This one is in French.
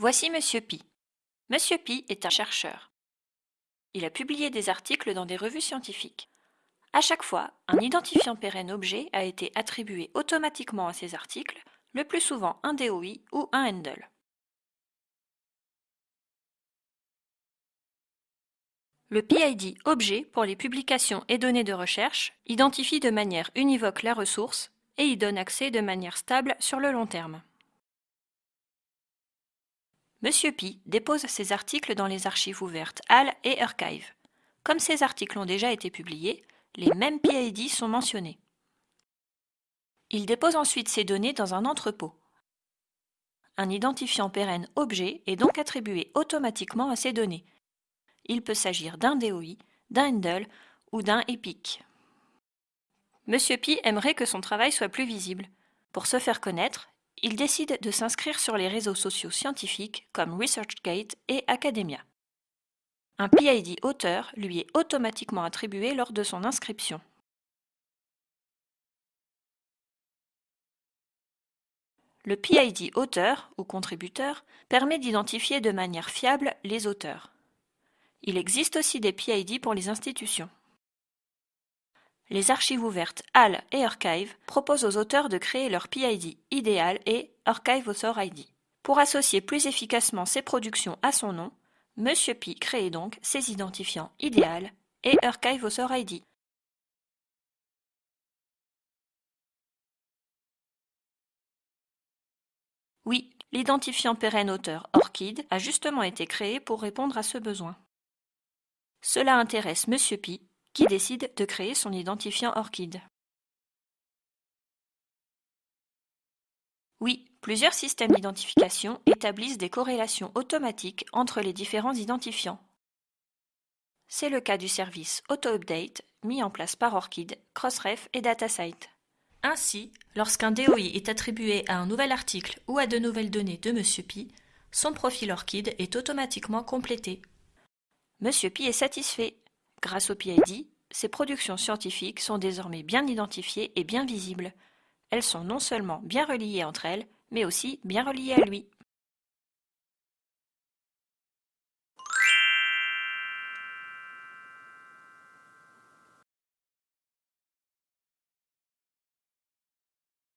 Voici Monsieur Pi. Monsieur Pi est un chercheur. Il a publié des articles dans des revues scientifiques. À chaque fois, un identifiant pérenne objet a été attribué automatiquement à ces articles, le plus souvent un DOI ou un handle. Le PID objet pour les publications et données de recherche identifie de manière univoque la ressource et y donne accès de manière stable sur le long terme. Monsieur Pi dépose ses articles dans les archives ouvertes HAL et Archive. Comme ces articles ont déjà été publiés, les mêmes PID sont mentionnés. Il dépose ensuite ces données dans un entrepôt. Un identifiant pérenne objet est donc attribué automatiquement à ces données, il peut s'agir d'un DOI, d'un handle ou d'un EPIC. Monsieur Pi aimerait que son travail soit plus visible. Pour se faire connaître, il décide de s'inscrire sur les réseaux sociaux scientifiques comme ResearchGate et Academia. Un PID auteur lui est automatiquement attribué lors de son inscription. Le PID auteur ou contributeur permet d'identifier de manière fiable les auteurs. Il existe aussi des PID pour les institutions. Les archives ouvertes HAL et Archive proposent aux auteurs de créer leur PID idéal et Archive Author ID. Pour associer plus efficacement ses productions à son nom, Monsieur Pi crée donc ses identifiants idéal et Archive Author ID. Oui, l'identifiant pérenne auteur ORCID a justement été créé pour répondre à ce besoin. Cela intéresse Monsieur Pi, qui décide de créer son identifiant ORCID. Oui, plusieurs systèmes d'identification établissent des corrélations automatiques entre les différents identifiants. C'est le cas du service AutoUpdate mis en place par ORCID, Crossref et DataSite. Ainsi, lorsqu'un DOI est attribué à un nouvel article ou à de nouvelles données de Monsieur Pi, son profil ORCID est automatiquement complété. Monsieur Pi est satisfait. Grâce au PID, ses productions scientifiques sont désormais bien identifiées et bien visibles. Elles sont non seulement bien reliées entre elles, mais aussi bien reliées à lui.